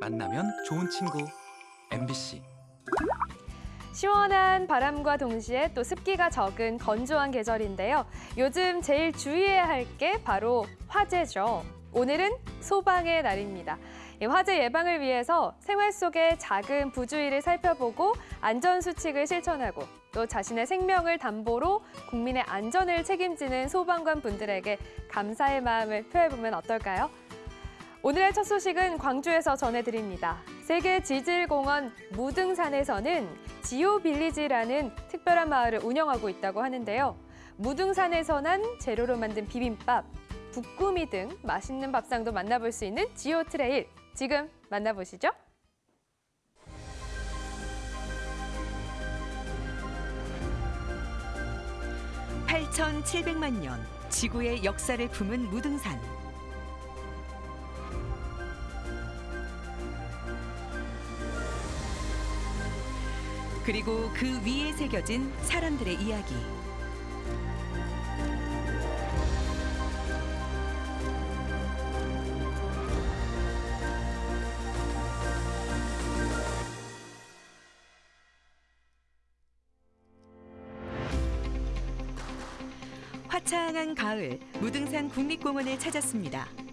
만나면 좋은 친구 MBC 시원한 바람과 동시에 또 습기가 적은 건조한 계절인데요. 요즘 제일 주의해야 할 게 바로 화재죠. 오늘은 소방의 날입니다. 이 화재 예방을 위해서 생활 속의 작은 부주의를 살펴보고 안전 수칙을 실천하고 또 자신의 생명을 담보로 국민의 안전을 책임지는 소방관 분들에게 감사의 마음을 표해보면 어떨까요? 오늘의 첫 소식은 광주에서 전해드립니다. 세계 지질공원 무등산에서는 Geo Village라는 특별한 마을을 운영하고 있다고 하는데요. 무등산에서 난 재료로 만든 비빔밥, 북구미 등 맛있는 밥상도 만나볼 수 있는 Geo Trail. 지금 만나보시죠. (8,700만 년) 지구의 역사를 품은 무등산 그리고 그 위에 새겨진 사람들의 이야기 화창한 가을 무등산 국립공원을 찾았습니다.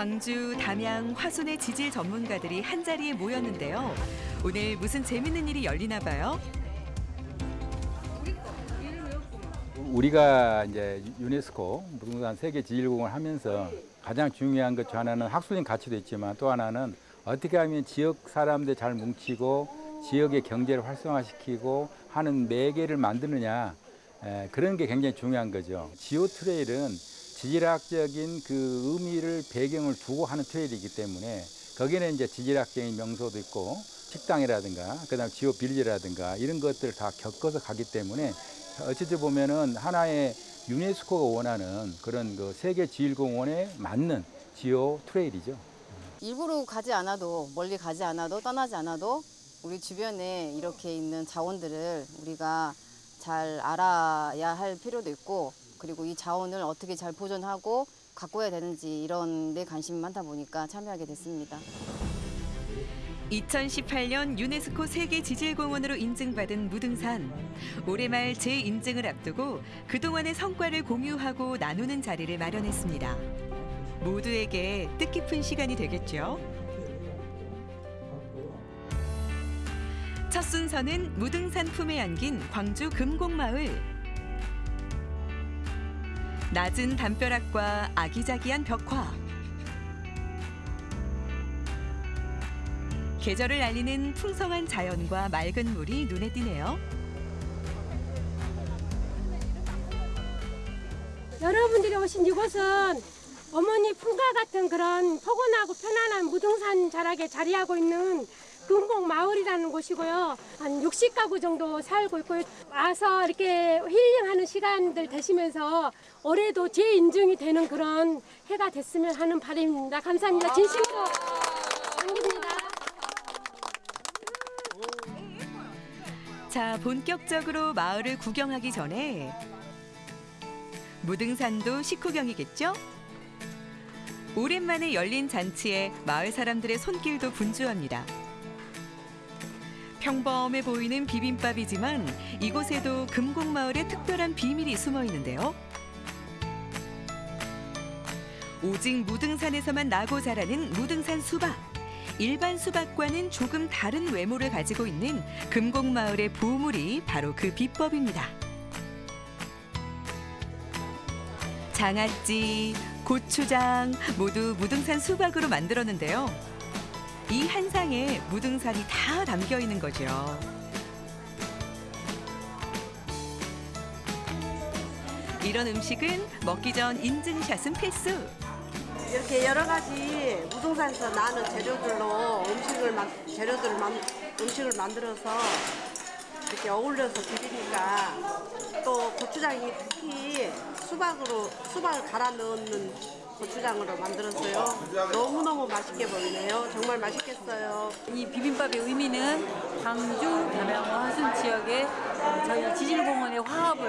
광주, 담양, 화순의 지질 전문가들이 한자리에 모였는데요. 오늘 무슨 재밌는 일이 열리나 봐요. 우리가 이제 유네스코 무등산 세계 지질공을 하면서 가장 중요한 것 중 하나는 학술적 가치도 있지만 또 하나는 어떻게 하면 지역 사람들 잘 뭉치고 지역의 경제를 활성화시키고 하는 매개를 만드느냐 에, 그런 게 굉장히 중요한 거죠. 지오 트레일은 지질학적인 그 의미를 배경을 두고 하는 트레일이기 때문에 거기는 이제 지질학적인 명소도 있고 식당이라든가 그다음 지오 빌리라든가 이런 것들을 다 겪어서 가기 때문에 어찌 보면은 하나의 유네스코가 원하는 그런 그 세계 지질공원에 맞는 지오 트레일이죠. 일부러 가지 않아도 멀리 가지 않아도 떠나지 않아도 우리 주변에 이렇게 있는 자원들을 우리가 잘 알아야 할 필요도 있고 그리고 이 자원을 어떻게 잘 보존하고 가꿔야 되는지 이런 데 관심이 많다 보니까 참여하게 됐습니다. 2018년 유네스코 세계 지질공원으로 인증받은 무등산. 올해 말 재인증을 앞두고 그동안의 성과를 공유하고 나누는 자리를 마련했습니다. 모두에게 뜻깊은 시간이 되겠죠. 첫 순서는 무등산 품에 안긴 광주 금곡마을. 낮은 담벼락과 아기자기한 벽화. 계절을 알리는 풍성한 자연과 맑은 물이 눈에 띄네요. 여러분들이 오신 이곳은 어머니 품과 같은 그런 포근하고 편안한 무등산 자락에 자리하고 있는 금곡 마을이라는 곳이고요. 한 60가구 정도 살고 있고요. 와서 이렇게 힐링하는 시간들 되시면서 올해도 재인증이 되는 그런 해가 됐으면 하는 바람입니다. 감사합니다. 진심으로 감사합니다. 자, 본격적으로 마을을 구경하기 전에 무등산도 식후경이겠죠? 오랜만에 열린 잔치에 마을 사람들의 손길도 분주합니다. 평범해 보이는 비빔밥이지만 이곳에도 금곡마을의 특별한 비밀이 숨어 있는데요. 오직 무등산에서만 나고 자라는 무등산 수박. 일반 수박과는 조금 다른 외모를 가지고 있는 금곡마을의 보물이 바로 그 비법입니다. 장아찌, 고추장 모두 무등산 수박으로 만들었는데요. 이 한 상에 무등산이 다 담겨 있는 거죠. 이런 음식은 먹기 전 인증샷은 필수. 이렇게 여러 가지 무등산에서 나는 재료들로 음식을 만 재료들을 만 음식을 만들어서 이렇게 어울려서 드리니까 또 고추장이 특히 수박으로 수박을 갈아 넣는 고추장으로 만들었어요. 너무 너무 맛있게 보이네요. 정말 맛있겠어요. 이 비빔밥의 의미는 광주, 담양과 화순 지역의 저희 지질공원의 화합을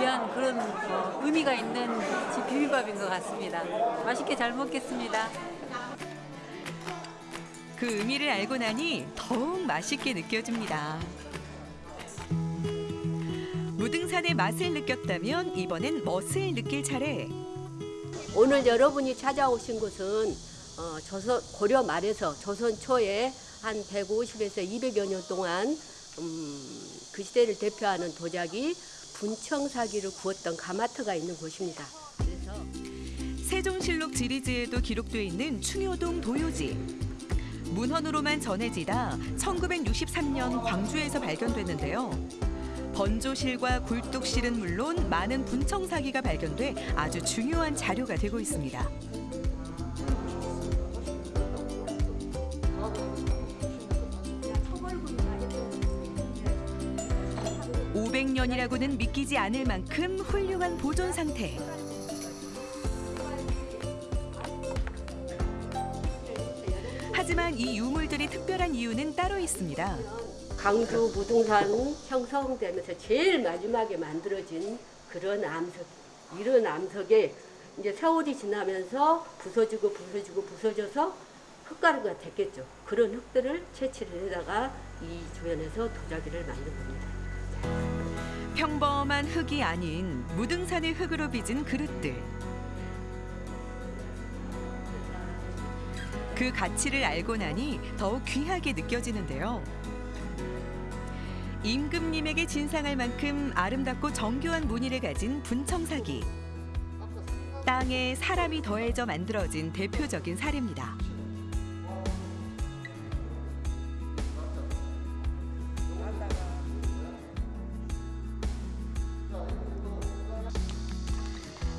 위한 그런 어, 의미가 있는 집 비빔밥인 것 같습니다. 맛있게 잘 먹겠습니다. 그 의미를 알고 나니 더욱 맛있게 느껴집니다. 무등산의 맛을 느꼈다면 이번엔 멋을 느낄 차례. 오늘 여러분이 찾아오신 곳은 어, 조선 고려 말에서 조선 초에 한 150에서 200여 년 동안 음, 그 시대를 대표하는 도자기 분청사기를 구웠던 가마터가 있는 곳입니다. 그래서 세종실록 지리지에도 기록돼 있는 충효동 도요지. 문헌으로만 전해지다 1963년 광주에서 발견됐는데요. 번조실과 굴뚝실은 물론 많은 분청 사기가 발견돼 아주 중요한 자료가 되고 있습니다. (500년이라고는) 믿기지 않을 만큼 훌륭한 보존 상태. 하지만 이 유물들이 특별한 이유는 따로 있습니다. 강주 무등산 형성되면서 제일 마지막에 만들어진 그런 암석 이런 암석에 이제 세월이 지나면서 부서지고 부서지고 부서져서 흙가루가 됐겠죠. 그런 흙들을 채취를 해다가 이 주변에서 도자기를 만든 겁니다. 평범한 흙이 아닌 무등산의 흙으로 빚은 그릇들. 그 가치를 알고 나니 더욱 귀하게 느껴지는데요. 임금님에게 진상할 만큼 아름답고 정교한 무늬를 가진 분청사기. 땅에 사람이 더해져 만들어진 대표적인 사례입니다.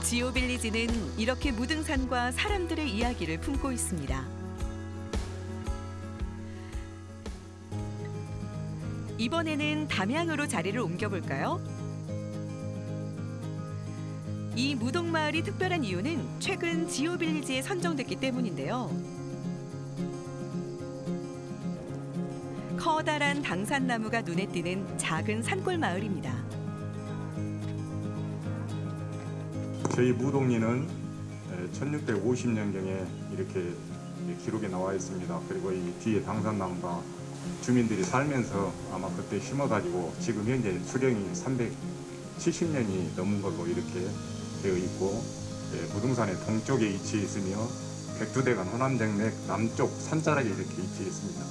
지오빌리지는 이렇게 무등산과 사람들의 이야기를 품고 있습니다. 이번에는 담양으로 자리를 옮겨볼까요? 이 무동마을이 특별한 이유는 최근 지오빌리지에 선정됐기 때문인데요. 커다란 당산나무가 눈에 띄는 작은 산골 마을입니다. 저희 무동리는 1650년경에 이렇게 기록에 나와 있습니다. 그리고 이 뒤에 당산나무가 주민들이 살면서 아마 그때 심어가지고 지금 현재 수령이 370년이 넘은 걸로 이렇게 되어 있고 예, 무등산의 동쪽에 위치해 있으며 백두대간 호남정맥 남쪽 산자락에 이렇게 위치해 있습니다.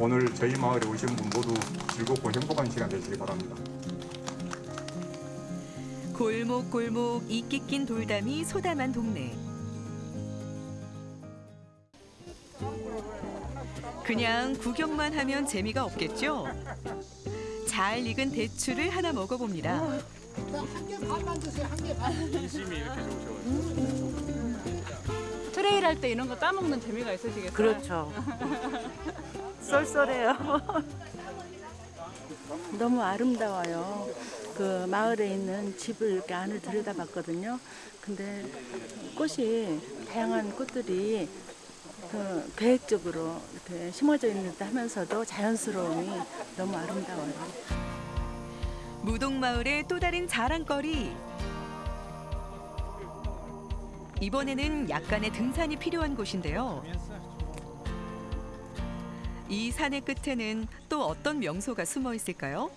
오늘 저희 마을에 오신 분 모두 즐겁고 행복한 시간 되시기 바랍니다. 골목골목 이끼 낀 돌담이 소담한 동네. 그냥 구경만 하면 재미가 없겠죠? 잘 익은 대추를 하나 먹어봅니다. trail 할 때 이런 거 따먹는 재미가 있으시겠어요? 그렇죠. 쏠쏠해요. 너무 아름다워요. 그 마을에 있는 집을 이렇게 안을 들여다봤거든요. 근데 꽃이 다양한 꽃들이 그 계획적으로 이렇게 심어져 있는 듯 하면서도 자연스러움이 너무 아름다워요. 무동마을의 또 다른 자랑거리. 이번에는 약간의 등산이 필요한 곳인데요. 이 산의 끝에는 또 어떤 명소가 숨어 있을까요?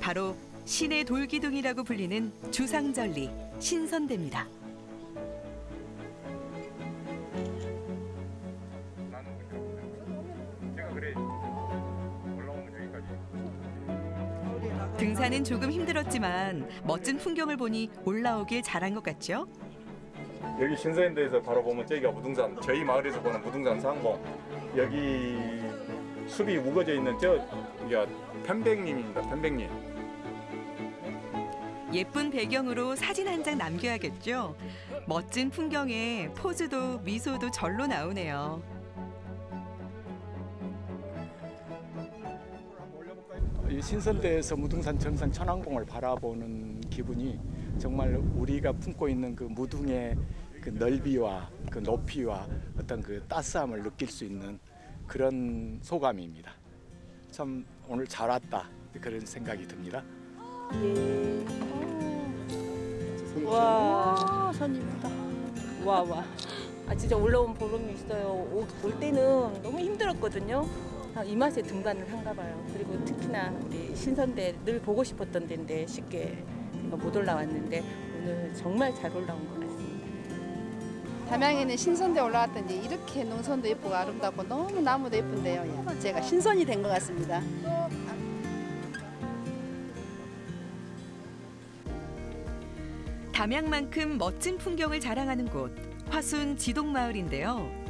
바로 신의 돌기둥이라고 불리는 주상절리 신선대입니다. 등산은 조금 힘들었지만 멋진 풍경을 보니 올라오길 잘한 것 같죠? 여기 신서인도에서 바로 보면 저기가 무등산 저희 마을에서 보는 무등산 상봉 여기 숲이 우거져 있는 저기가 편백님입니다 편백님 예쁜 배경으로 사진 한 장 남겨야겠죠? 멋진 풍경에 포즈도 미소도 절로 나오네요. 신선대에서 무등산 정상 천왕봉을 바라보는 기분이 정말 우리가 품고 있는 그 무등의 그 넓이와 그 높이와 어떤 그 따스함을 느낄 수 있는 그런 소감입니다. 참 오늘 잘 왔다 그런 생각이 듭니다. 예. 와, 손님이다. 와, 와. 아, 진짜 올라온 보람이 있어요. 오- 올 때는 너무 힘들었거든요. 아, 이 맛에 등반을 한가 봐요. 그리고 특히나 우리 신선대 늘 보고 싶었던 데인데 쉽게 못 올라왔는데 오늘 정말 잘 올라온 것 같습니다. 담양에는 신선대 올라왔더니 이렇게 농선도 예쁘고 아름답고 너무 나무도 예쁜데요. 예. 제가 신선이 된 것 같습니다. 담양만큼 멋진 풍경을 자랑하는 곳 화순 지동마을인데요.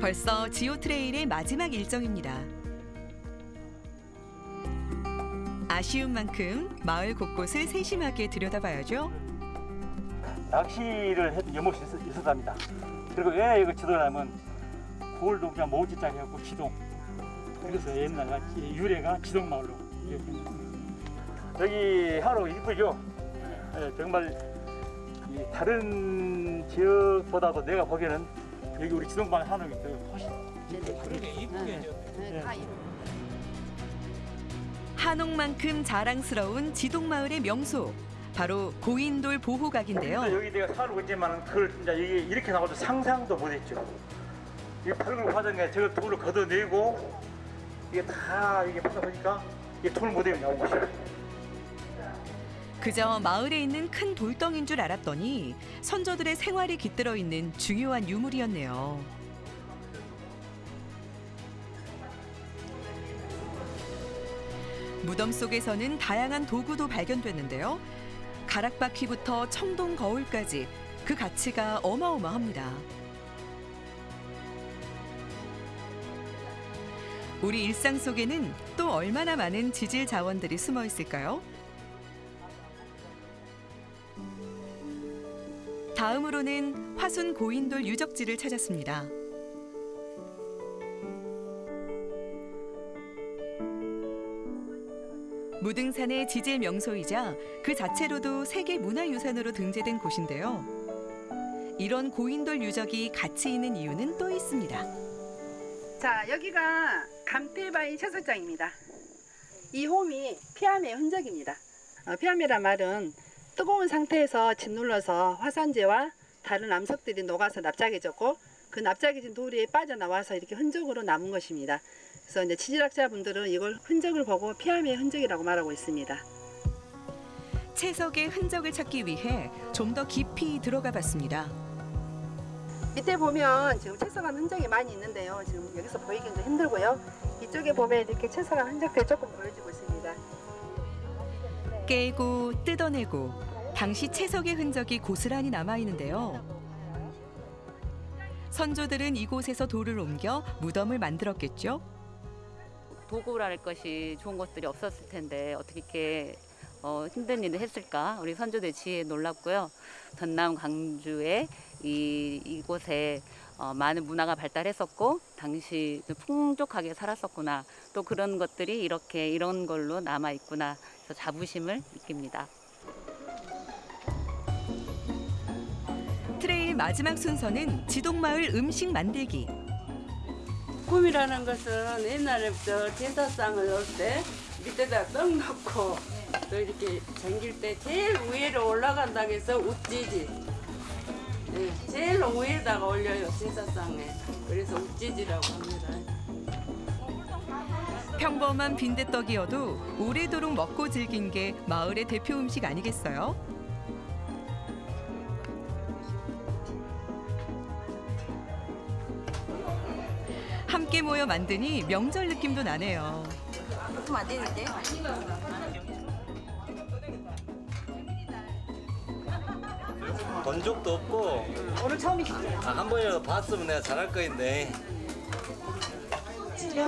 벌써 지오 트레일의 마지막 일정입니다. 아쉬운 만큼 마을 곳곳을 세심하게 들여다봐야죠. 낚시를 해도 있어, 있었답니다. 그리고 왜 이거 지도냐면 돌도 그냥 모지짜리 해갖고 지동. 그래서 옛날에 유래가 지동마을로. 여기 하루 이쁘죠? 예, 정말 이 다른 지역보다도 내가 보기에는 여기 우리 지동마을 하는 게 훨씬 이쁘게 네, 다 한옥만큼 자랑스러운 지동마을의 명소 바로 고인돌 보호각인데요. 여기 내가 살고 있지만 그걸 진짜 이게 이렇게 나와도 상상도 못했죠. 이 밝은 화장에 저걸 돌을 걷어내고 이게 다 이게 보다 보니까 이게 돌 모델이 나온 것이에요. 그저 마을에 있는 큰 돌덩인 줄 알았더니 선조들의 생활이 깃들어 있는 중요한 유물이었네요. 무덤 속에서는 다양한 도구도 발견됐는데요. 가락바퀴부터 청동 거울까지 그 가치가 어마어마합니다. 우리 일상 속에는 또 얼마나 많은 지질 자원들이 숨어 있을까요? 다음으로는 화순 고인돌 유적지를 찾았습니다. 무등산의 지질 명소이자 그 자체로도 세계 문화유산으로 등재된 곳인데요. 이런 고인돌 유적이 가치 있는 이유는 또 있습니다. 자, 여기가 감태바위 채석장입니다. 이 홈이 피암의 흔적입니다. 어, 피암이란 말은 뜨거운 상태에서 짓눌러서 화산재와 다른 암석들이 녹아서 납작해졌고 그 납작해진 돌이 빠져나와서 이렇게 흔적으로 남은 것입니다. 그래서 이제 지질학자분들은 이걸 흔적을 보고 피암의 흔적이라고 말하고 있습니다. 채석의 흔적을 찾기 위해 좀 더 깊이 들어가 봤습니다. 밑에 보면 지금 채석한 흔적이 많이 있는데요. 지금 여기서 보이기는 좀 힘들고요. 이쪽에 보면 이렇게 채석한 흔적들이 조금 보여지고 있습니다. 깨고 뜯어내고 당시 채석의 흔적이 고스란히 남아 있는데요. 선조들은 이곳에서 돌을 옮겨 무덤을 만들었겠죠. 도구랄 것이 좋은 것들이 없었을 텐데 어떻게 이렇게 어, 힘든 일을 했을까? 우리 선조들 지혜에 놀랍고요. 전남 광주에 이 이곳에 어, 많은 문화가 발달했었고 당시 풍족하게 살았었구나. 또 그런 것들이 이렇게 이런 걸로 남아 있구나. 자부심을 느낍니다. 마지막 순서는 지동마을 음식 만들기. 꿈이라는 것은 옛날에부터 제사상을 넣을 때 밑에다 떡 넣고 또 이렇게 잠길 때 제일 위로 올라간다고 해서 우찌지. 네, 제일 위에다가 올려요 제사상에. 그래서 우찌지라고 합니다. 평범한 빈대떡이어도 오래도록 먹고 즐긴 게 마을의 대표 음식 아니겠어요? 모여 만드니 명절 느낌도 나네요. 그럼 안 되는데? 본 적도 없고 오늘 처음이시죠? 아, 한 번이라도 봤으면 내가 잘할 거인데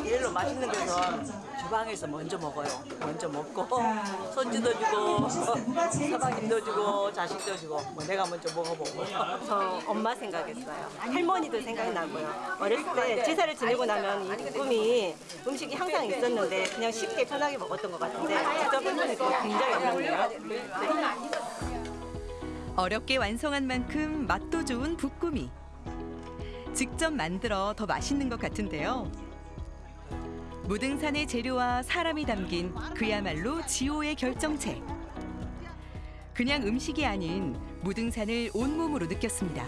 일로 맛있는 데서 주방에서 먼저 먹어요. 먼저 먹고 손주도 주고 서방님도 주고 자식도 주고 뭐 내가 먼저 먹어보고. 저 엄마 생각했어요. 할머니도 생각이 나고요. 어렸을 때 제사를 지내고 나면 이 꿈이 음식이 항상 있었는데 그냥 쉽게 편하게 먹었던 것 같은데 직접 해보니까 굉장히 어렵네요. 어렵게 완성한 만큼 맛도 좋은 붓구미. 직접 만들어 더 맛있는 것 같은데요. 무등산의 재료와 사람이 담긴 그야말로 지호의 결정체. 그냥 음식이 아닌 무등산을 온몸으로 느꼈습니다.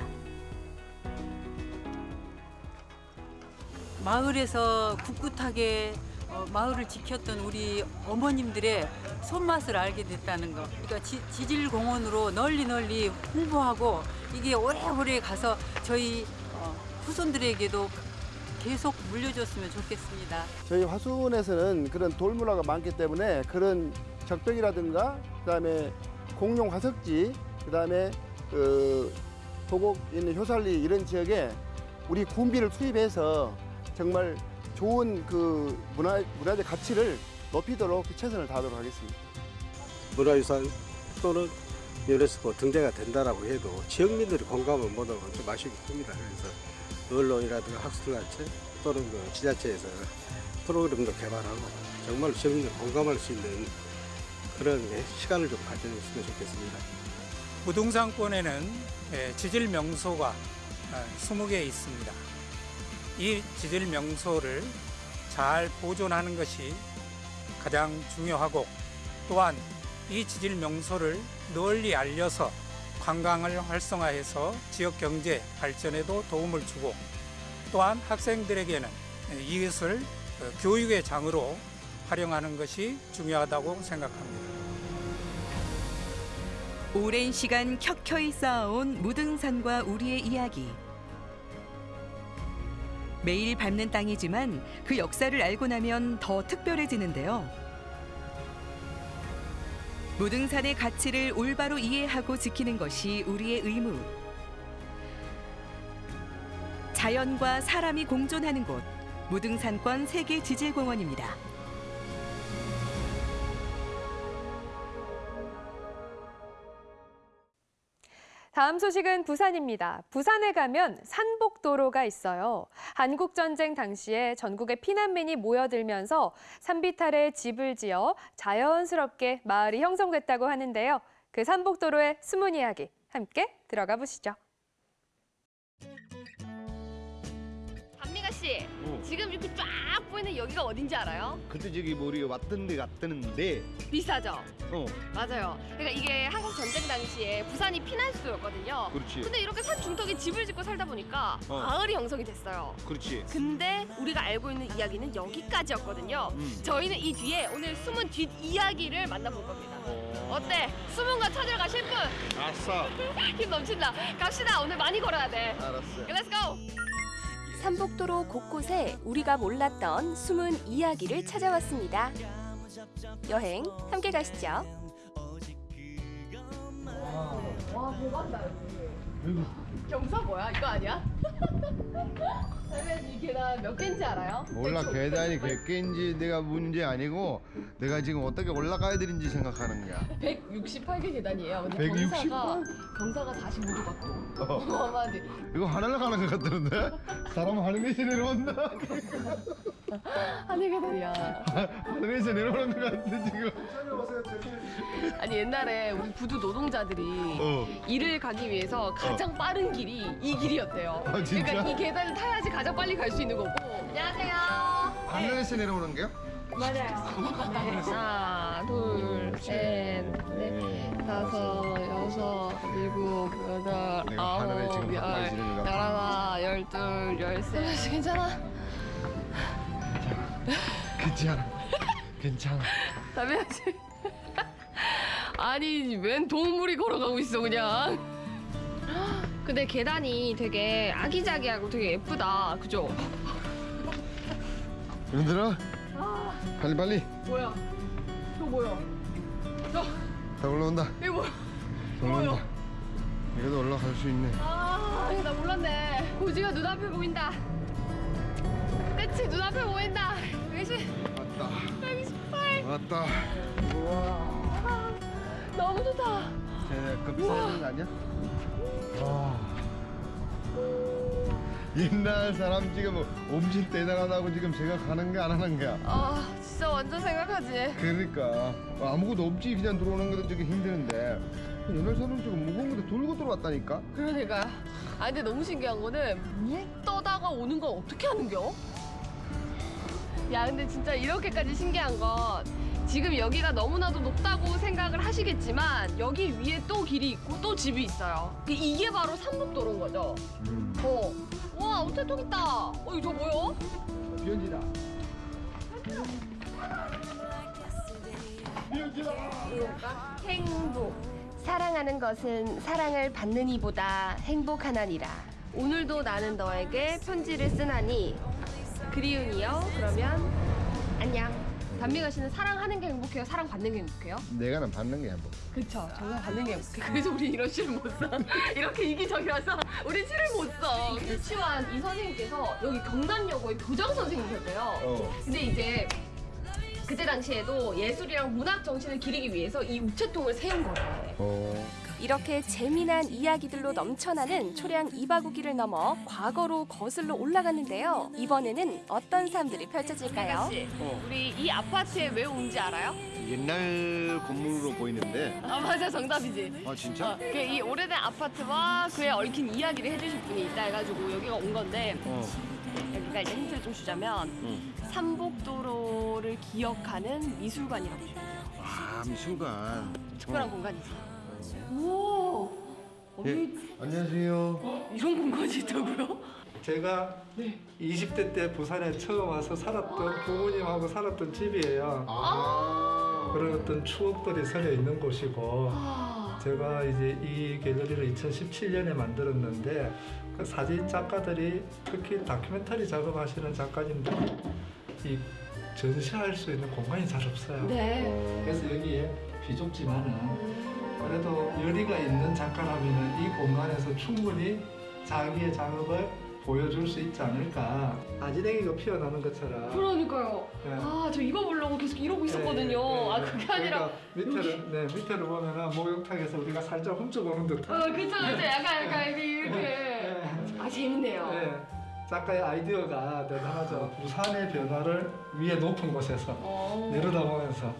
마을에서 꿋꿋하게 어, 마을을 지켰던 우리 어머님들의 손맛을 알게 됐다는 거. 그러니까 지, 지질공원으로 널리 널리 홍보하고 이게 오래오래 가서 저희 어, 후손들에게도 계속 물려줬으면 좋겠습니다. 저희 화순에서는 그런 돌문화가 많기 때문에 그런 적벽이라든가 그다음에 공룡 화석지 그다음에 그 도곡 있는 효살리 이런 지역에 우리 군비를 투입해서 정말 좋은 그 문화 문화적 가치를 높이도록 최선을 다하도록 하겠습니다. 문화유산 또는 유네스코 등재가 된다라고 해도 지역민들이 공감을 못하면 좀 아쉽기 큽니다. 그래서 언론이라든가 학술단체 또는 그 지자체에서 프로그램도 개발하고 정말 지역민들 공감할 수 있는 그런 시간을 좀 가져줬으면 좋겠습니다. 무등산권에는 예, 지질 명소가 20개 있습니다. 이 지질 명소를 잘 보존하는 것이 가장 중요하고 또한 이 지질 명소를 널리 알려서 관광을 활성화해서 지역 경제 발전에도 도움을 주고 또한 학생들에게는 이것을 어, 교육의 장으로 활용하는 것이 중요하다고 생각합니다. 오랜 시간 켜켜이 쌓아온 무등산과 우리의 이야기. 매일 밟는 땅이지만 그 역사를 알고 나면 더 특별해지는데요. 무등산의 가치를 올바로 이해하고 지키는 것이 우리의 의무. 자연과 사람이 공존하는 곳, 무등산권 세계 지질공원입니다. 다음 소식은 부산입니다. 부산에 가면 산복도로가 있어요. 한국전쟁 당시에 전국의 피난민이 모여들면서 산비탈에 집을 지어 자연스럽게 마을이 형성됐다고 하는데요. 그 산복도로의 숨은 이야기 함께 들어가 보시죠. 단미가 씨, 어. 지금 이렇게 쫙 보이는 여기가 어딘지 알아요? 그때 저기 뭐 우리가 왔던 데 갔던데 비싸죠? 어 맞아요. 그러니까 이게 한국 전쟁 당시에 부산이 피난 수도였거든요. 그렇지. 근데 이렇게 산 중턱에 집을 짓고 살다 보니까 어. 마을이 형성이 됐어요. 그렇지 근데 우리가 알고 있는 이야기는 여기까지였거든요. 음. 저희는 이 뒤에 오늘 숨은 뒷 이야기를 만나볼 겁니다. 어때? 숨은 거 찾으러 가실 분? 아싸 힘 넘친다. 갑시다. 오늘 많이 걸어야 돼. 알았어 Let's go. 산복도로 곳곳에 우리가 몰랐던 숨은 이야기를 찾아왔습니다. 여행 함께 가시죠. 와 대박이다 여기. 경사 뭐야? 이거 아니야? 그러면 이 계단 몇 개인지 알아요? 몰라. 계단이 몇 개인지 내가 문제 아니고 내가 지금 어떻게 올라가야 되는지 생각하는 거야 168개 계단이에요. 근데 168? 경사가 경사가 45도 같고. 어. 이거 하늘로 가는 것 같던데 사람 하늘에서 내려온다 하늘 계단이야. 하늘에서 내려오는 것 같은데 지금 아니 옛날에 우리 부두 노동자들이 어. 일을 가기 위해서 가장 빠른 길이 이 길이었대요. 아, 진짜? 그러니까 이 계단을 타야지 가장 빨리 갈 수 있는 거고. 안녕하세요. 하늘에서 내려오는 게요? 맞아요. 하나, 둘, 셋, 넷, 다섯, 여섯, 일곱, 여덟, 아홉, 열. 열하나, 열둘, 열셋. 괜찮아? 괜찮아 괜찮아 담배야지. 아니 웬 동물이 걸어가고 있어 그냥. 근데 계단이 되게 아기자기하고 되게 예쁘다. 그죠? 얘들아 아, 빨리 빨리 뭐야? 저 뭐야? 저 다 올라온다 이거 뭐야? 올라온다 이래도 올라갈 수 있네 아, 나 몰랐네. 고지가 눈앞에 보인다. 그치, 눈앞에 보인다. 120, 왔다 128. 왔다 아, 너무 좋다. 쟤그 비싼 거 아니야? 와 옛날 사람 지금 엄청 대단하다고 지금 제가 가는 게 안 하는 거야 아, 진짜 완전 생각하지. 그러니까 아무것도 없지 그냥 들어오는 것도 되게 힘드는데 옛날 사람 지금 무거운 것도 들고 들어왔다니까 그러니까요. 아, 근데 너무 신기한 거는 물 떠다가 오는 건 어떻게 하는겨? 야, 근데 진짜 이렇게까지 신기한 건 지금 여기가 너무나도 높다고 생각을 하시겠지만 여기 위에 또 길이 있고 또 집이 있어요. 그 이게 바로 삼북도로인 거죠. 어. 와, 우체통 있다. 어, 이거 저 뭐요? 비현지다. 행복. 사랑하는 것은 사랑을 받는 이보다 행복하나니라. 오늘도 나는 너에게 편지를 쓰나니 그리운이여 그러면 안녕. 단미가 씨는 사랑하는 게 행복해요? 사랑받는 게 행복해요? 내가는 받는 게 행복. 그쵸. 정말 받는 게 행복해. 그래서 우리 이런 시를 못 써. 이렇게 이기적이라서 우리 시를 못 써. 유치원 이 선생님께서 여기 경남여고의 교장 선생님이셨대요. 어. 근데 이제 그때 당시에도 예술이랑 문학 정신을 기리기 위해서 이 우체통을 세운 거래. 어. 이렇게 재미난 이야기들로 넘쳐나는 초량 이바구기를 넘어 과거로 거슬러 올라갔는데요. 이번에는 어떤 삶들이 펼쳐질까요? 씨, 우리 이 아파트에 왜 온지 알아요? 옛날 건물로 보이는데. 아 맞아 정답이지. 아 진짜? 어, 그이 오래된 아파트와 그에 얽힌 이야기를 해주실 분이 있다 해가지고 여기가 온 건데 어. 여기가 이제 힌트를 좀 주자면 응. 삼복도로를 기억하는 미술관이라고 있어요. 아 미술관. 특별한 어. 공간이지. 오. 예. 안녕하세요. 이런 공간이 있다고요? 제가 20대 때 부산에 처음 와서 살았던 부모님하고 살았던 집이에요. 그런 어떤 추억들이 서려 있는 곳이고 제가 이제 이 갤러리를 2017년에 만들었는데 그 사진 작가들이 특히 다큐멘터리 작업하시는 작가님들이 이 전시할 수 있는 공간이 잘 없어요. 네. 그래서 여기에 비좁지만은 그래도 열의가 있는 작가라면 이 공간에서 충분히 자기의 작업을 보여줄 수 있지 않을까. 아지랭이가 피어나는 것처럼. 그러니까요. 네. 아저 이거 보려고 계속 이러고 있었거든요. 네, 네, 아 그게 아니라 그러니까 밑에를 네 밑에를 보면은 목욕탕에서 우리가 살짝 훔쳐보는 듯한. 어 그쵸 그쵸 약간 약간 이렇게 이렇게 아 재밌네요. 네. 작가의 아이디어가 대단하죠. 부산의 변화를 위에 높은 곳에서 어. 내려다보면서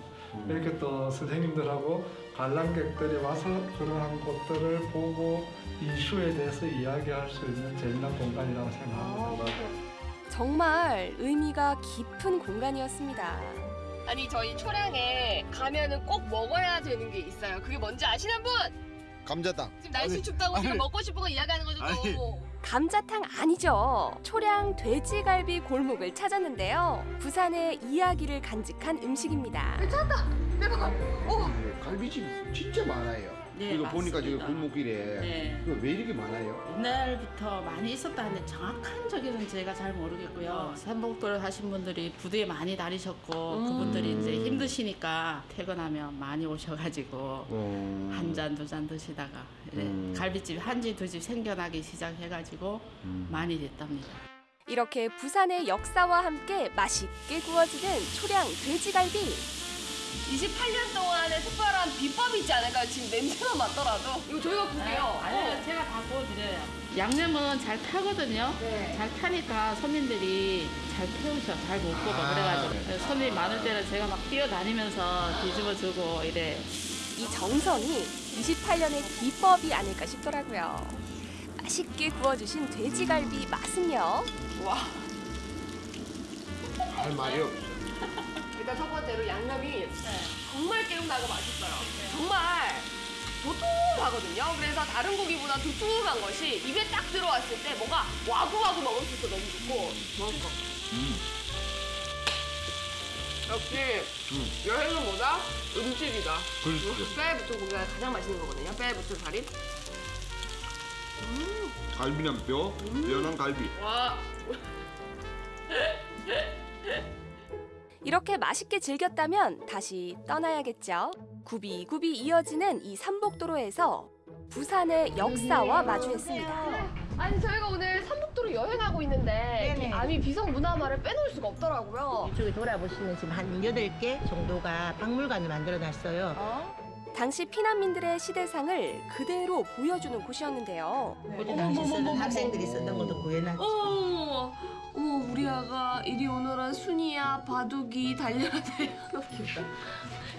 이렇게 또 선생님들하고 관람객들이 와서 그러한 곳들을 보고 이슈에 대해서 이야기할 수 있는 재미난 공간이라고 생각합니다. 정말 의미가 깊은 공간이었습니다. 아니 저희 초량에 가면은 꼭 먹어야 되는 게 있어요. 그게 뭔지 아시는 분? 감자탕. 지금 날씨 춥다고 지금 먹고 싶은 거 이야기하는 거죠 또. 감자탕 아니죠. 초량 돼지갈비 골목을 찾았는데요. 부산의 이야기를 간직한 음식입니다. 찾았다. 대박. 오. 갈비집 진짜 많아요. 네, 이거 보니까 지금. 골목길에 네. 이거 왜 이렇게 많아요? 옛날부터 많이 있었다 는데 정확한 저기는 제가 잘 모르겠고요. 삼복도를 하신 분들이 부두에 많이 다니셨고 음. 그분들이 이제 힘드시니까 퇴근하면 많이 오셔가지고 어. 한 잔 두 잔 드시다가 음. 갈비집 한 집 두 집 생겨나기 시작해가지고 음. 많이 됐답니다. 이렇게 부산의 역사와 함께 맛있게 구워지는 초량 돼지갈비. 28년 동안의 특별한 비법이 있지 않을까요? 지금 냄새만 맡더라도. 이거 저희가 구게요. 아니요, 제가 다 구워드려요. 양념은 잘 타거든요. 네. 잘 타니까 손님들이 잘 태우셔, 잘못 먹어. 아, 그래가지고 네. 손님 많을 때는 제가 막 뛰어다니면서 뒤집어주고 이래. 이 정성이 28년의 비법이 아닐까 싶더라고요. 맛있게 구워주신 돼지갈비 맛은요? 와. 할 말이 없어. 일단 첫 번째로 양념이 정말 깨운다고 맛있어요. 정말 도톰하거든요. 그래서 다른 고기보다 두툼한 것이 입에 딱 들어왔을 때 뭔가 와구와구 먹을 수 있어 너무 좋고 먹을 거. 역시 여행은 뭐다? 음식이다. 그렇죠. 뼈에 붙은 고기가 가장 맛있는 거거든요. 붙은 살이. 음, 갈비랑 뼈, 뼈랑 갈비. 와. 이렇게 맛있게 즐겼다면 다시 떠나야겠죠. 굽이굽이 이어지는 이 삼복도로에서 부산의 역사와 마주했습니다. 아니 저희가 오늘 삼북도로 여행하고 있는데 이 아미 비석 문화마를 빼놓을 수가 없더라고요. 이쪽에 돌아보시면 지금 한 8개 정도가 박물관을 만들어 놨어요. 당시 피난민들의 시대상을 그대로 보여주는 곳이었는데요. 당시 쓰는 학생들이 쓰던 것도 구해놨죠. 어머, 우리 아가 이리 오너라 순이야 바둑이 달려라 달려라 너무 귀엽다.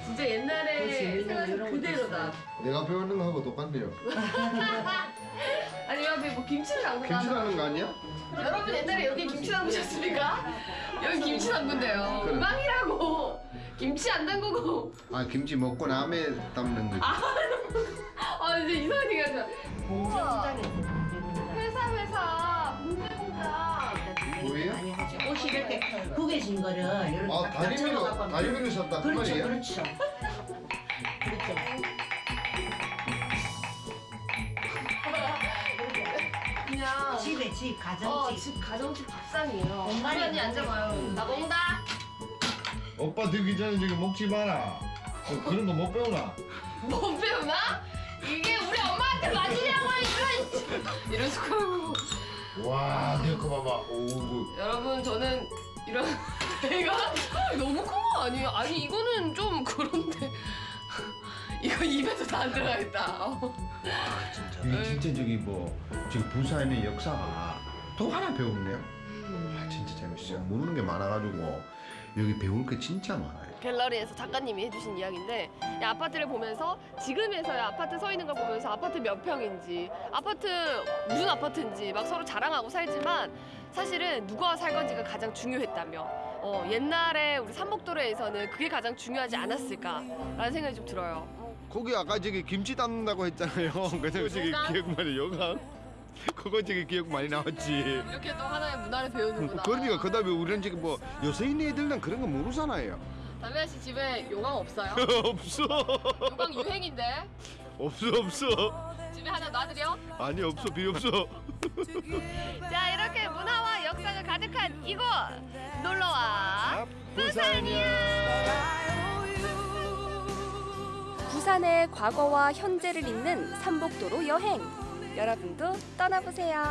진짜 옛날에 생각이 그대로다. 내가 배우는 거하고 똑같네요. 아니 여기 뭐 김치를 담그나? 김치 담는 거 아니야? 여러분 옛날에 여기 김치 담그셨습니까? 여기 김치 담근대요. 그래. 음악이라고 김치 안 담그고 아 김치 먹고 남에 담는 거지. 아 이제 이상한 얘기 하지 마. 우와. 구겨진 거를 이렇게 아딱 다리미로 다리미로 샀다 그 그렇죠, 말이에요? 그렇죠. 그렇죠. 그냥 집에 집 가정집. 어, 집 가정집 밥상이에요. 엄마는 언니 앉아봐요. 음. 나 먹는다. 오빠 들기 전에 저기 먹지 마라. 어, 그런 거 못 배우나? 못 배우나? 이게 우리 엄마한테 맞으냐고 이런 이런 숟가락으로. 와, 내가 거 봐봐. 오, 그. 여러분 저는 이런 애가 너무 큰 거 아니에요? 아니 이거는 좀 그런데 이거 입에서 다안 들어가겠다. 어. 이게 진짜 저기 뭐 지금 부산의 역사가 또 하나 배웠네요. 아, 진짜 재밌어요. 모르는 게 많아가지고 여기 배울 게 진짜 많아요. 갤러리에서 작가님이 해주신 이야기인데 이 아파트를 보면서 지금에서야 아파트 서 있는 걸 보면서 아파트 몇 평인지 아파트 무슨 아파트인지 막 서로 자랑하고 살지만 사실은 누가 살 건지가 가장 중요했다며 어, 옛날에 우리 삼복도로에서는 그게 가장 중요하지 않았을까라는 생각이 좀 들어요. 거기 아까 저기 김치 담는다고 했잖아요. 그래서 저기 요강? 기억 많이 요강. 그거 저기 기억 많이 나왔지. 이렇게 또 하나의 문화를 배우는구나. 그러니까 그다음에 우리는 지금 뭐 여서인 애들은 그런 거 모르잖아요. 담배아 씨 집에 요강 없어요? 없어. 요강 유행인데 없어 없어. 집에 하나 놔드려? 아니 없어 필요 없어. 자 이렇게 문화와 역사가 가득한 이곳 놀러와 부산이야. 부산의 과거와 현재를 잇는 삼복도로 여행. 여러분도 떠나보세요.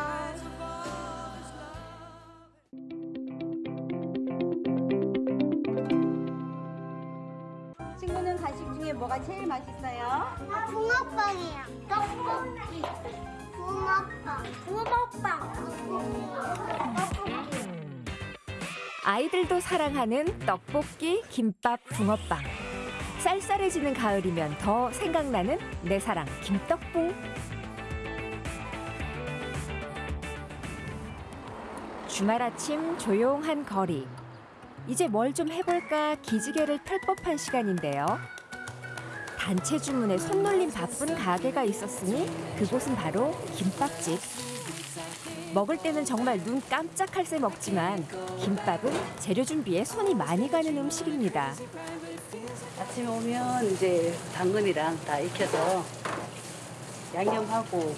친구는 간식 중에 뭐가 제일 맛있어요? 아, 붕어빵이요. 떡볶이. 아이들도 사랑하는 떡볶이, 김밥, 붕어빵. 쌀쌀해지는 가을이면 더 생각나는 내 사랑 김떡붕. 주말 아침 조용한 거리. 이제 뭘 좀 해볼까 기지개를 펼 법한 시간인데요. 단체 주문에 손놀림 바쁜 가게가 있었으니 그곳은 바로 김밥집. 먹을 때는 정말 눈 깜짝할 새 먹지만 김밥은 재료 준비에 손이 많이 가는 음식입니다. 아침에 오면 이제 당근이랑 다 익혀서 양념하고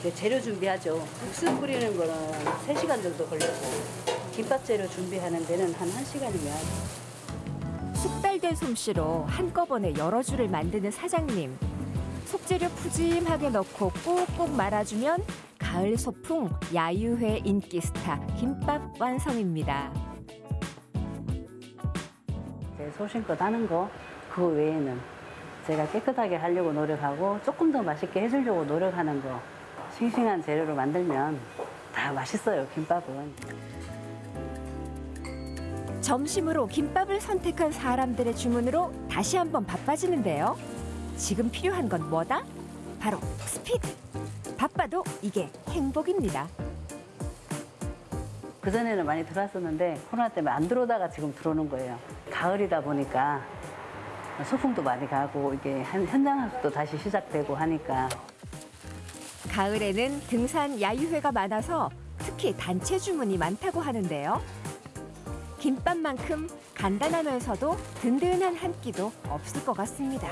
이제 재료 준비하죠. 국수 끓이는 거는 3시간 정도 걸리고 김밥 재료 준비하는 데는 한 1시간이면 숙달된 솜씨로 한꺼번에 여러 줄을 만드는 사장님. 속재료 푸짐하게 넣고 꾹꾹 말아주면 가을 소풍 야유회 인기 스타 김밥 완성입니다. 제 소신껏 하는 거 그거 외에는 제가 깨끗하게 하려고 노력하고 조금 더 맛있게 해주려고 노력하는 거 싱싱한 재료로 만들면 다 맛있어요 김밥은 점심으로 김밥을 선택한 사람들의 주문으로 다시 한번 바빠지는데요. 지금 필요한 건 뭐다? 바로 스피드. 바빠도 이게 행복입니다. 그전에는 많이 들어왔었는데 코로나 때문에 안 들어오다가 지금 들어오는 거예요 가을이다 보니까 소풍도 많이 가고 이게 현- 현장 학습도 다시 시작되고 하니까 가을에는 등산 야유회가 많아서 특히 단체 주문이 많다고 하는데요. 김밥만큼 간단하면서도 든든한 한 끼도 없을 것 같습니다.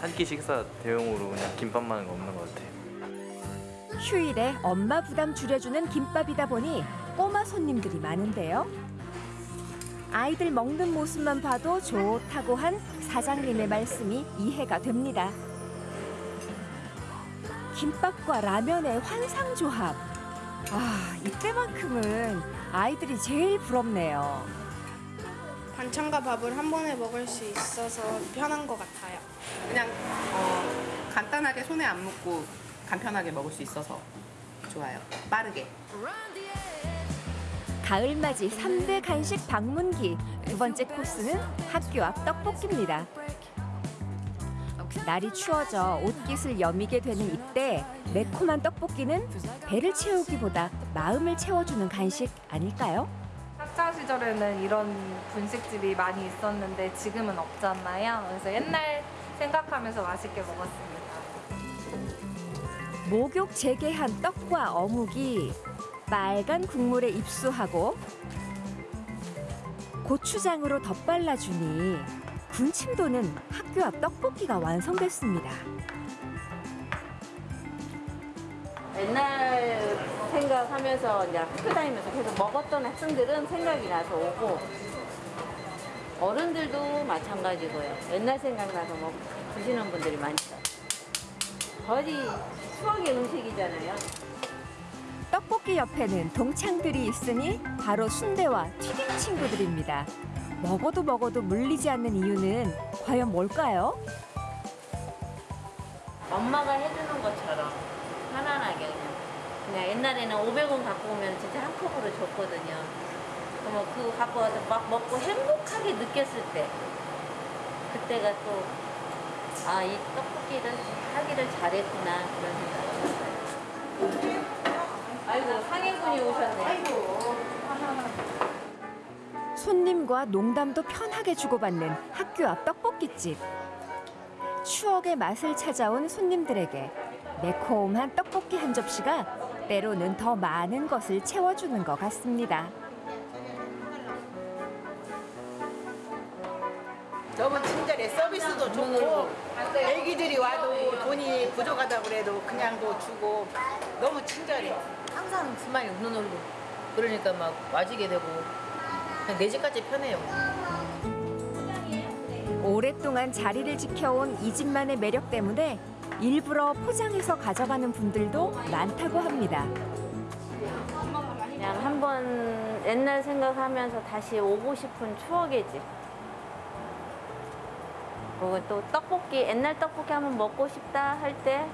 한끼 식사 대용으로 그냥 김밥만 없는 것 같아요. 휴일에 엄마 부담 줄여주는 김밥이다 보니 꼬마 손님들이 많은데요. 아이들 먹는 모습만 봐도 좋다고 한 사장님의 말씀이 이해가 됩니다. 김밥과 라면의 환상 조합. 아, 이때만큼은 아이들이 제일 부럽네요. 반찬과 밥을 한 번에 먹을 수 있어서 편한 것 같아요. 그냥 어, 간단하게 손에 안 묻고 간편하게 먹을 수 있어서 좋아요. 빠르게. 가을맞이 삼대 간식 방문기. 두 번째 코스는 학교 앞 떡볶이입니다. 날이 추워져 옷깃을 여미게 되는 이때 매콤한 떡볶이는 배를 채우기보다 마음을 채워주는 간식 아닐까요? 학창 시절에는 이런 분식집이 많이 있었는데 지금은 없잖아요. 그래서 옛날 생각하면서 맛있게 먹었습니다. 목욕 재개한 떡과 어묵이 빨간 국물에 입수하고 고추장으로 덧발라주니 군침 도는 학교 앞 떡볶이가 완성됐습니다. 옛날 생각하면서 이제 학교 다니면서 계속 먹었던 학생들은 생각이 나서 오고 어른들도 마찬가지고요. 옛날 생각나서 먹 드시는 분들이 많죠. 거의 추억의 음식이잖아요. 떡볶이 옆에는 동창들이 있으니 바로 순대와 튀김 친구들입니다. 먹어도 먹어도 물리지 않는 이유는 과연 뭘까요? 엄마가 해주는 것처럼 편안하게 그냥 그냥 옛날에는 500원 갖고 오면 진짜 한 컵으로 줬거든요. 그러면 그거 갖고 와서 막 먹고 행복하게 느꼈을 때 그때가 또 아 이 떡볶이를 하기를 잘했구나 그런 생각이 들어요. 아이고 상해군이 오셨네. 손님과 농담도 편하게 주고받는 학교 앞 떡볶이집. 추억의 맛을 찾아온 손님들에게 매콤한 떡볶이 한 접시가 때로는 더 많은 것을 채워주는 것 같습니다. 너무 친절해. 서비스도 좋고 애기들이 와도 돈이 부족하다고 그래도 그냥도 주고 너무 친절해. 항상 smile 눈으로 그러니까 막 와지게 되고 그냥 내 집같이 편해요. 오랫동안 자리를 지켜온 이 집만의 매력 때문에 일부러 포장해서 가져가는 분들도 많다고 합니다. 그냥 한번 옛날 생각하면서 다시 오고 싶은 추억의 집. 그리고 또 떡볶이, 옛날 떡볶이 한번 먹고 싶다 할 때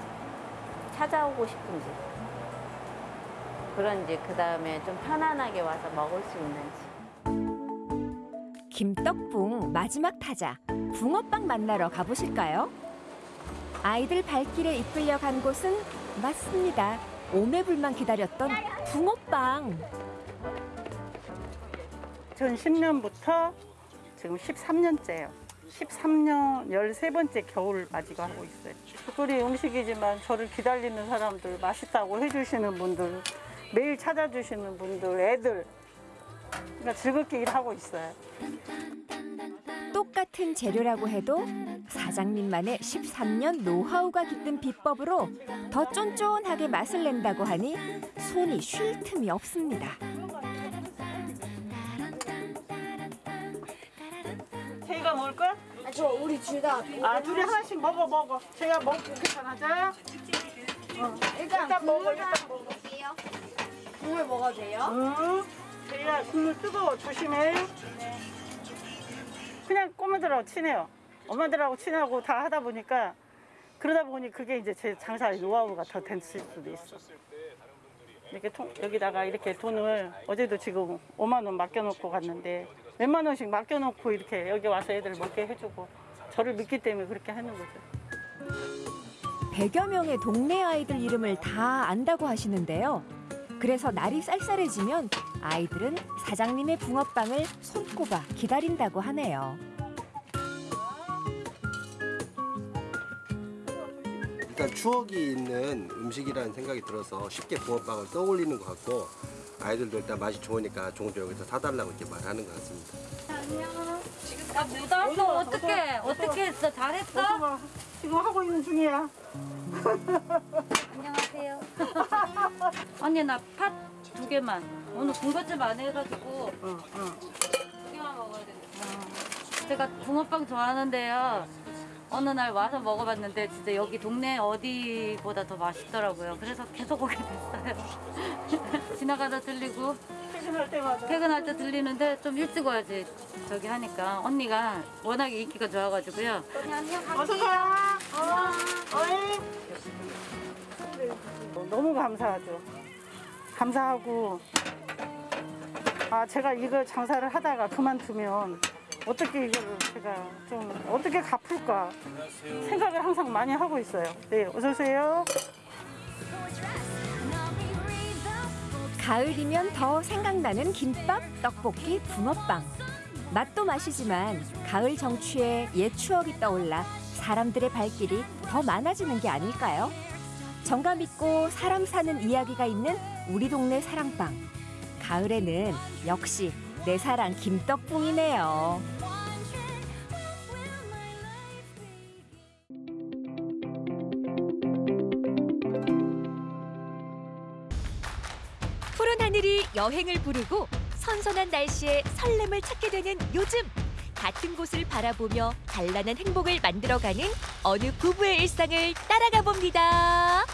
찾아오고 싶은 집. 그런 집, 그 다음에 좀 편안하게 와서 먹을 수 있는 집. 김떡붕 마지막 타자 붕어빵 만나러 가보실까요? 아이들 발길에 이끌려 간 곳은 맞습니다. 오매불만 기다렸던 붕어빵. 전 10년부터 지금 13년째예요. 13년 13번째 겨울을 맞이고 하고 있어요. 소리 음식이지만 저를 기다리는 사람들, 맛있다고 해주시는 분들, 매일 찾아주시는 분들, 애들 그러니까 즐겁게 일하고 있어요. 똑같은 재료라고 해도 사장님만의 13년 노하우가 깃든 비법으로 더 쫀쫀하게 맛을 낸다고 하니 손이 쉴 틈이 없습니다. 제가 먹을까? 저 우리 둘 다. 아 둘이 하나씩 먹어 먹어. 제가 먹고 괜찮아져? 어. 일단, 먹어 일단 먹어. 국물 먹어도 돼요? 응. 제가 국물 뜨거워 조심해. 그냥 꼬마들하고 친해요. 엄마들하고 친하고 다 하다 보니까 그러다 보니 그게 이제 제 장사의 노하우가 더될 수도 있어. 이렇게 통, 여기다가 이렇게 돈을 어제도 지금 5만 원 맡겨놓고 갔는데 몇만 원씩 맡겨놓고 이렇게 여기 와서 애들 먹게 해주고 저를 믿기 때문에 그렇게 하는 거죠. 100여 명의 동네 아이들 이름을 다 안다고 하시는데요. 그래서 날이 쌀쌀해지면 아이들은 사장님의 붕어빵을 손꼽아 기다린다고 하네요. 일단 추억이 있는 음식이라는 생각이 들어서 쉽게 붕어빵을 떠올리는 것 같고 아이들도 일단 맛이 좋으니까 종종 여기서 사달라고 이렇게 말하는 것 같습니다. 야, 못 왔어. 어떡해. 어떻게 했어? 잘했어? 지금 하고 있는 중이야. 안녕하세요. 언니 나 팥 두 개만. 오늘 군것질 안 해가지고 두 개만 먹어야 되겠다. 제가 붕어빵 좋아하는데요. 어느 날 와서 먹어봤는데 진짜 여기 동네 어디보다 더 맛있더라고요. 그래서 계속 오게 됐어요. 지나가다 들리고 퇴근할 때마다 퇴근할 때 들리는데 좀 일찍 와야지 저기 하니까 언니가 워낙에 인기가 좋아가지고요. 어서 가. 어, 어이. 너무 감사하죠. 감사하고 아 제가 이거 장사를 하다가 그만두면 어떻게 이거를 제가 좀 어떻게 갚을까 생각을 항상 많이 하고 있어요. 네, 어서 오세요. 가을이면 더 생각나는 김밥, 떡볶이, 붕어빵. 맛도 맛이지만 가을 정취에 옛 추억이 떠올라 사람들의 발길이 더 많아지는 게 아닐까요? 정감 있고 사람 사는 이야기가 있는 우리 동네 사랑방. 가을에는 역시 내 사랑 김떡붕이네요. 푸른 하늘이 여행을 부르고 선선한 날씨에 설렘을 찾게 되는 요즘 같은 곳을 바라보며 단란한 행복을 만들어가는 어느 부부의 일상을 따라가 봅니다.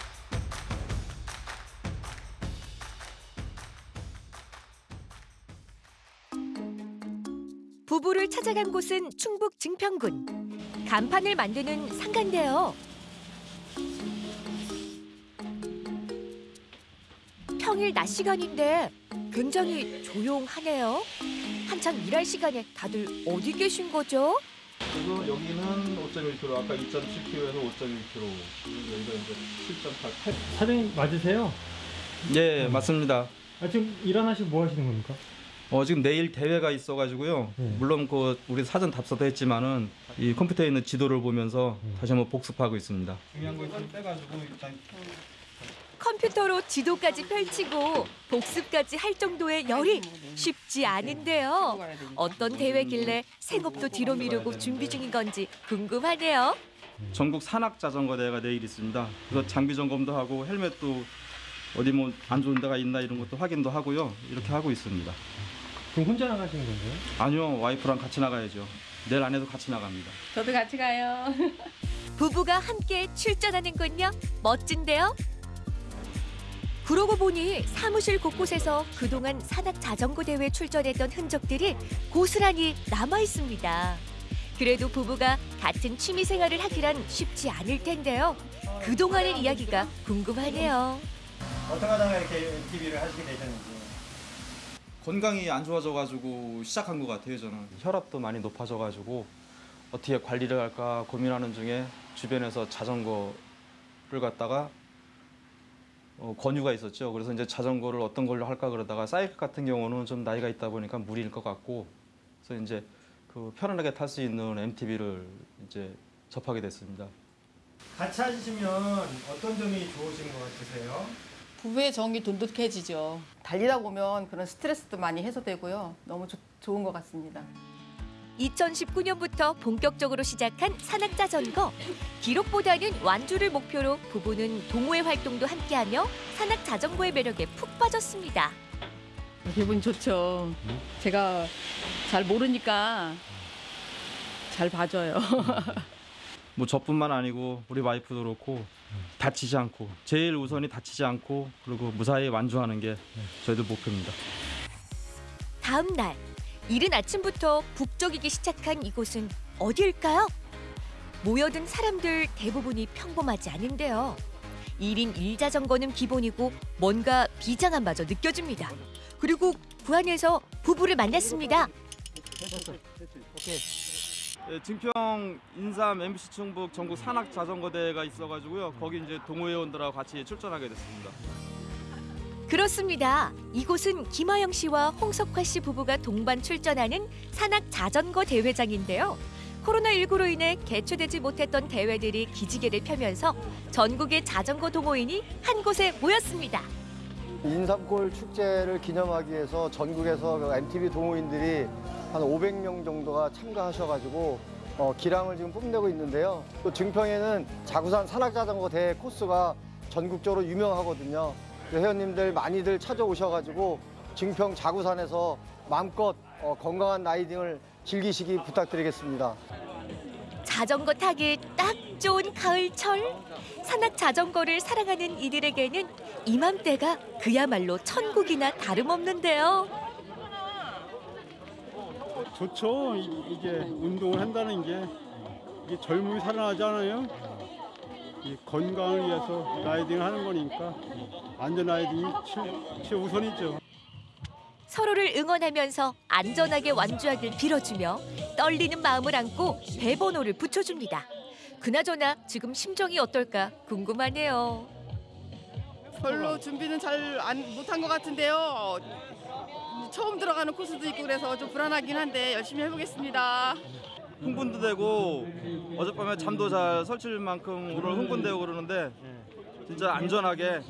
부부를 찾아간 곳은 충북 증평군. 간판을 만드는 상가인데요. 평일 낮 시간인데 굉장히 조용하네요. 한창 일할 시간에 다들 어디 계신 거죠? 그리고 여기는 5.1kg, 아까 2.7kg에서 5.1kg, 여기가 이제 7.8. 사장님 맞으세요? 예, 맞습니다. 아, 지금 일안 하시고 뭐 하시는 겁니까? 어, 지금 내일 대회가 있어가지고요. 물론 그 우리 사전 답사도 했지만은 이 컴퓨터에 있는 지도를 보면서 다시 한번 복습하고 있습니다. 중요한 거 일단 빼가지고 일단 컴퓨터로 지도까지 펼치고 복습까지 할 정도의 열이 쉽지 않은데요. 어떤 대회길래 생업도 뒤로 미루고 준비 중인 건지 궁금하네요. 전국 산악 자전거 대회가 내일 있습니다. 그래서 장비 점검도 하고 헬멧도 어디 뭐 안 좋은 데가 있나 이런 것도 확인도 하고요. 이렇게 하고 있습니다. 그럼 혼자 나가시는 건가요? 아니요, 와이프랑 같이 나가야죠. 내일 안에도 같이 나갑니다. 저도 같이 가요. 부부가 함께 출전하는군요. 멋진데요? 그러고 보니 사무실 곳곳에서 그동안 산악 자전거 대회 출전했던 흔적들이 고스란히 남아 있습니다. 그래도 부부가 같은 취미 생활을 하기란 쉽지 않을 텐데요. 그동안의 이야기가 궁금하네요. 어떻게 하다가 이렇게 TV를 하시게 되셨는지. 건강이 안 좋아져가지고 시작한 것 같아요 저는. 혈압도 많이 높아져가지고 어떻게 관리를 할까 고민하는 중에 주변에서 자전거를 갖다가 어, 권유가 있었죠. 그래서 이제 자전거를 어떤 걸로 할까 그러다가 사이클 같은 경우는 좀 나이가 있다 보니까 무리일 것 같고 그래서 이제 그 편안하게 탈 수 있는 MTB를 이제 접하게 됐습니다. 같이 하시면 어떤 점이 좋으신 것 같으세요? 부부의 정이 돈독해지죠. 달리다 보면 그런 스트레스도 많이 해소되고요. 너무 좋- 좋은 것 같습니다. 2019년부터 본격적으로 시작한 산악 자전거. 기록보다는 완주를 목표로 부부는 동호회 활동도 함께하며 산악 자전거의 매력에 푹 빠졌습니다. 기분 좋죠. 제가 잘 모르니까 잘 봐줘요. 뭐 저뿐만 아니고 우리 와이프도 그렇고 다치지 않고 제일 우선이 다치지 않고 그리고 무사히 완주하는 게 저희들 목표입니다. 다음 날 이른 아침부터 북적이기 시작한 이곳은 어디일까요? 모여든 사람들 대부분이 평범하지 않은데요. 1인 1자전거는 기본이고 뭔가 비장함마저 느껴집니다. 그리고 그 안에서 부부를 만났습니다. 예, 증평 인삼 MBC 충북 전국 산악 자전거 대회가 있어가지고요. 거기 이제 동호회원들하고 같이 출전하게 됐습니다. 그렇습니다. 이곳은 김하영 씨와 홍석화 씨 부부가 동반 출전하는 산악 자전거 대회장인데요. 코로나19로 인해 개최되지 못했던 대회들이 기지개를 펴면서 전국의 자전거 동호인이 한 곳에 모였습니다. 인삼골 축제를 기념하기 위해서 전국에서 그 MTV 동호인들이 한 500명 정도가 참가하셔가지고 어, 기량을 지금 뽐내고 있는데요. 또 증평에는 자구산 산악자전거 대회 코스가 전국적으로 유명하거든요. 그 회원님들 많이들 찾아오셔가지고 증평 자구산에서 마음껏 어, 건강한 라이딩을 즐기시기 부탁드리겠습니다. 자전거 타기 딱 좋은 가을철. 산악 자전거를 사랑하는 이들에게는 이맘때가 그야말로 천국이나 다름없는데요. 좋죠. 이- 이게 운동을 한다는 게 이게 젊음이 살아나잖아요. 이 건강을 위해서 라이딩을 하는 거니까 안전 라이딩이 최, 최우선이죠. 서로를 응원하면서 안전하게 완주하길 빌어주며 떨리는 마음을 안고 배번호를 붙여줍니다. 그나저나 지금 심정이 어떨까 궁금하네요. 별로 준비는 잘 안 못한 것 같은데요. 처음 들어가는 코스도 있고 그래서 좀 불안하긴 한데 열심히 해보겠습니다. 흥분도 되고 어젯밤에 잠도 잘 설칠 만큼 오늘 흥분되고 그러는데 진짜 안전하게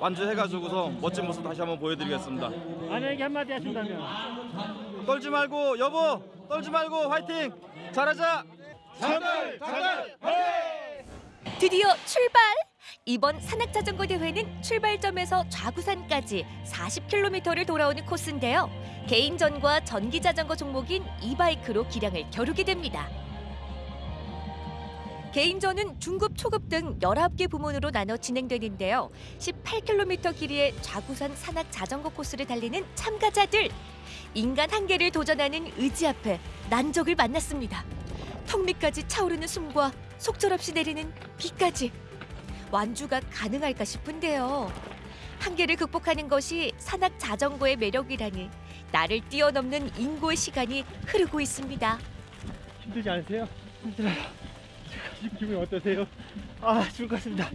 완주해가지고서 멋진 모습 다시 한번 보여드리겠습니다. 아내에게 한마디 하신다면 떨지 말고 여보 떨지 말고 화이팅 잘하자. 장달 장달 드디어 출발! 이번 산악자전거 대회는 출발점에서 좌구산까지 40km를 돌아오는 코스인데요. 개인전과 전기자전거 종목인 이바이크로 기량을 겨루게 됩니다. 개인전은 중급, 초급 등 19개 부문으로 나눠 진행되는데요. 18km 길이의 좌구산 산악 자전거 코스를 달리는 참가자들. 인간 한계를 도전하는 의지 앞에 난적을 만났습니다. 턱 밑까지 차오르는 숨과 속절없이 내리는 비까지. 완주가 가능할까 싶은데요. 한계를 극복하는 것이 산악 자전거의 매력이라니 나를 뛰어넘는 인고의 시간이 흐르고 있습니다. 힘들지 않으세요? 힘들어요. 지금 기분이 어떠세요? 아 죽을 것 같습니다.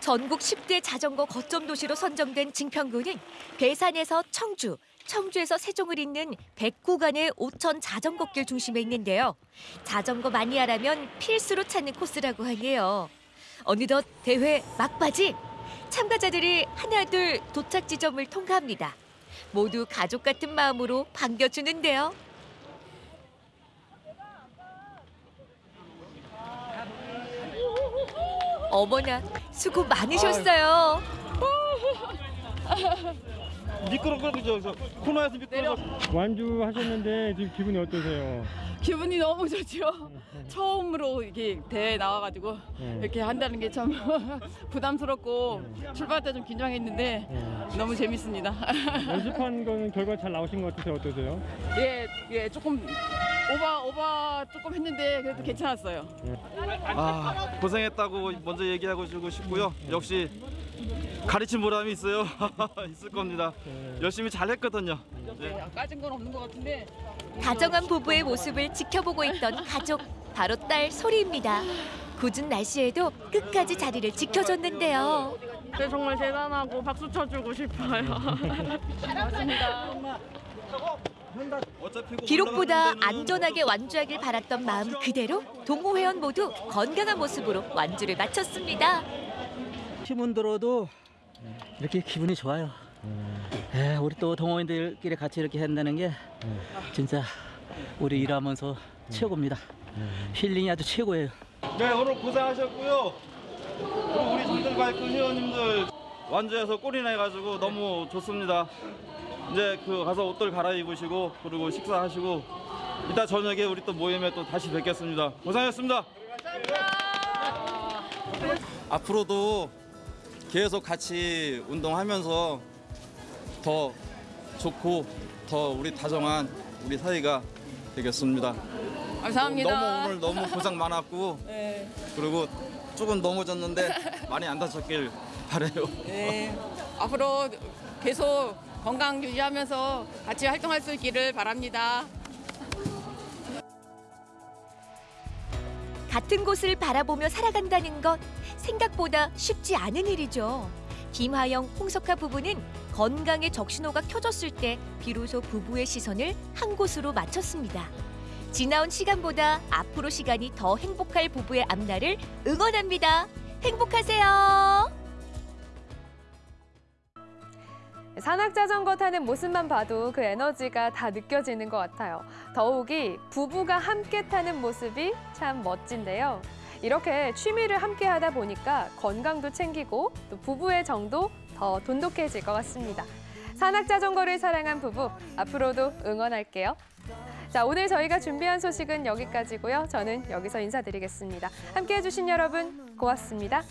전국 10대 자전거 거점 도시로 선정된 증평구는 괴산에서 청주, 청주에서 세종을 잇는 100구간의 5천 자전거길 중심에 있는데요. 자전거 마니아라면 필수로 찾는 코스라고 하네요. 어느덧 대회 막바지 참가자들이 하나둘 도착 지점을 통과합니다. 모두 가족 같은 마음으로 반겨주는데요. 어머나 수고 많으셨어요. 미끄럽고 저 코너에서 미끄러. 완주 하셨는데 지금 기분이 어떠세요? 기분이 너무 좋죠. 처음으로 이렇게 대회 나와가지고 네. 이렇게 한다는 게 참 부담스럽고 출발 때좀 긴장했는데 너무 재밌습니다. 연습한 거는 결과 잘 나오신 것 같으세요? 어떠세요? 예, 예, 조금 오바 오바 조금 했는데 그래도 괜찮았어요. 아 고생했다고 먼저 얘기하고 주고 싶고요. 역시 가르친 보람이 있어요. 있을 겁니다. 열심히 잘했거든요. 네. 까진 건 없는 것 같은데 다정한 부부의 모습을 지켜보고 있던 가족 바로 딸 소리입니다. 굳은 날씨에도 끝까지 자리를 지켜줬는데요. 네, 정말 대단하고 박수 쳐주고 싶어요. 맞습니다. 기록보다 안전하게 완주하길 바랐던 마음 그대로 동호 회원 모두 건강한 모습으로 완주를 마쳤습니다. 힘은 들어도 이렇게 기분이 좋아요. 에, 우리 또 동호인들끼리 같이 이렇게 한다는 게 진짜 우리 일하면서 최고입니다. 힐링이 아주 최고예요. 네 오늘 고생하셨고요. 그리고 우리 바이크 회원님들 완주해서 꼴이나 해가지고 너무 좋습니다. 이제 그 가서 옷들 갈아입으시고 그리고 식사하시고 이따 저녁에 우리 또 모임에 또 다시 뵙겠습니다. 고생하셨습니다. 앞으로도 계속 같이 운동하면서 더 좋고 더 우리 다정한 우리 사이가 되겠습니다. 감사합니다. 너무 오늘 너무 고생 많았고 네. 그리고 조금 넘어졌는데 많이 안 다쳤길 바래요. 네. 앞으로 계속 건강 유지하면서 같이 활동할 수 있기를 바랍니다. 같은 곳을 바라보며 살아간다는 것 생각보다 쉽지 않은 일이죠. 김하영, 홍석화 부부는 건강의 적신호가 켜졌을 때 비로소 부부의 시선을 한 곳으로 맞췄습니다. 지나온 시간보다 앞으로 시간이 더 행복할 부부의 앞날을 응원합니다. 행복하세요. 산악자전거 타는 모습만 봐도 그 에너지가 다 느껴지는 것 같아요. 더욱이 부부가 함께 타는 모습이 참 멋진데요. 이렇게 취미를 함께 하다 보니까 건강도 챙기고 또 부부의 정도 더 돈독해질 것 같습니다. 산악자전거를 사랑한 부부, 앞으로도 응원할게요. 자, 오늘 저희가 준비한 소식은 여기까지고요. 저는 여기서 인사드리겠습니다. 함께해 주신 여러분 고맙습니다.